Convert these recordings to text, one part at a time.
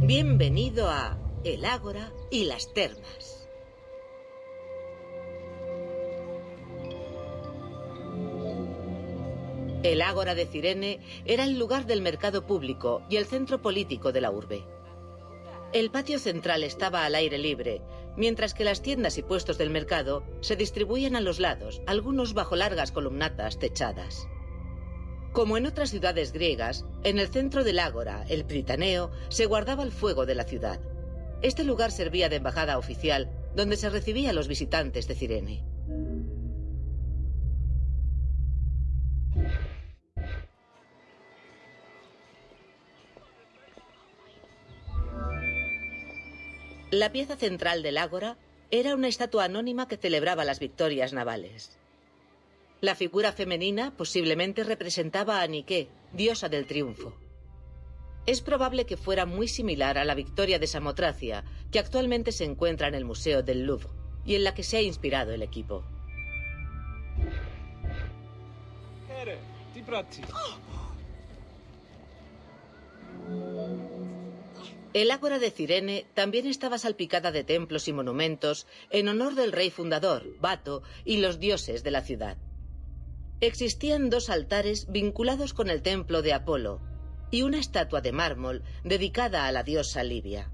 Bienvenido a El Ágora y las Termas. El Ágora de Cirene era el lugar del mercado público y el centro político de la urbe. El patio central estaba al aire libre, mientras que las tiendas y puestos del mercado se distribuían a los lados, algunos bajo largas columnatas techadas. Como en otras ciudades griegas, en el centro del ágora, el Pritaneo, se guardaba el fuego de la ciudad. Este lugar servía de embajada oficial, donde se recibía a los visitantes de Cirene. La pieza central del ágora era una estatua anónima que celebraba las victorias navales. La figura femenina posiblemente representaba a Nike, diosa del triunfo. Es probable que fuera muy similar a la victoria de Samotracia, que actualmente se encuentra en el Museo del Louvre, y en la que se ha inspirado el equipo. El ágora de Cirene también estaba salpicada de templos y monumentos en honor del rey fundador, Bato, y los dioses de la ciudad. Existían dos altares vinculados con el templo de Apolo y una estatua de mármol dedicada a la diosa Libia.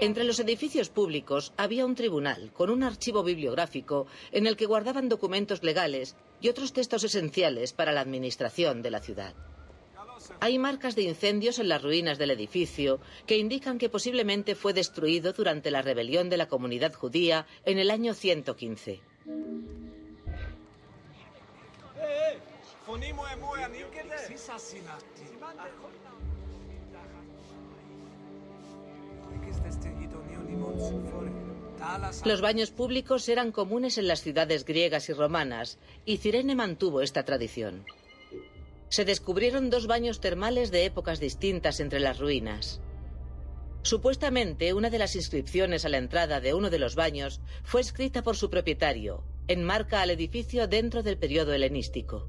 Entre los edificios públicos había un tribunal con un archivo bibliográfico en el que guardaban documentos legales y otros textos esenciales para la administración de la ciudad. Hay marcas de incendios en las ruinas del edificio que indican que posiblemente fue destruido durante la rebelión de la comunidad judía en el año 115. Los baños públicos eran comunes en las ciudades griegas y romanas, y Cirene mantuvo esta tradición. Se descubrieron dos baños termales de épocas distintas entre las ruinas. Supuestamente, una de las inscripciones a la entrada de uno de los baños fue escrita por su propietario, enmarca al edificio dentro del periodo helenístico.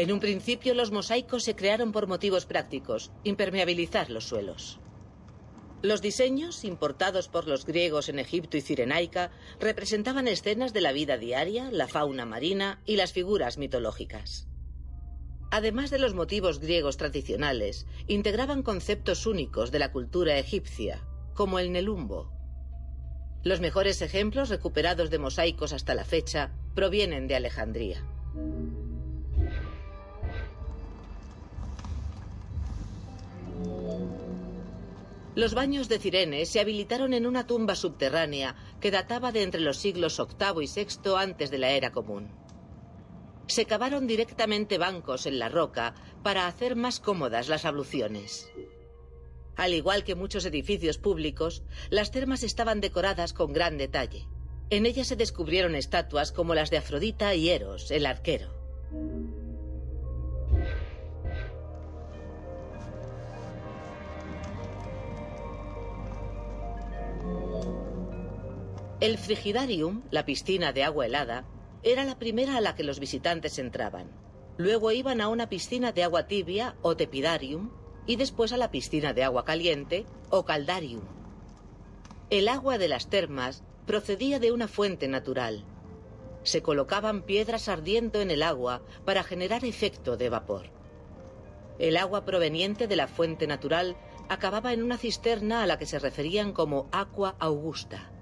En un principio los mosaicos se crearon por motivos prácticos, impermeabilizar los suelos. Los diseños, importados por los griegos en Egipto y Cirenaica, representaban escenas de la vida diaria, la fauna marina y las figuras mitológicas. Además de los motivos griegos tradicionales, integraban conceptos únicos de la cultura egipcia, como el nelumbo. Los mejores ejemplos recuperados de mosaicos hasta la fecha provienen de Alejandría. Los baños de Cirene se habilitaron en una tumba subterránea que databa de entre los siglos VIII y VI antes de la era común. Se cavaron directamente bancos en la roca para hacer más cómodas las abluciones. Al igual que muchos edificios públicos, las termas estaban decoradas con gran detalle. En ellas se descubrieron estatuas como las de Afrodita y Eros, el arquero. El frigidarium, la piscina de agua helada, era la primera a la que los visitantes entraban. Luego iban a una piscina de agua tibia o tepidarium y después a la piscina de agua caliente o caldarium. El agua de las termas procedía de una fuente natural. Se colocaban piedras ardiendo en el agua para generar efecto de vapor. El agua proveniente de la fuente natural acababa en una cisterna a la que se referían como aqua augusta.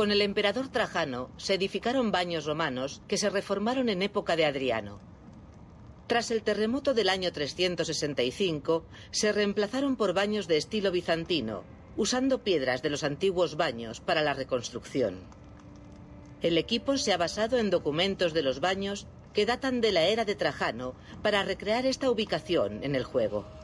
Con el emperador Trajano se edificaron baños romanos que se reformaron en época de Adriano. Tras el terremoto del año 365, se reemplazaron por baños de estilo bizantino, usando piedras de los antiguos baños para la reconstrucción. El equipo se ha basado en documentos de los baños que datan de la era de Trajano para recrear esta ubicación en el juego.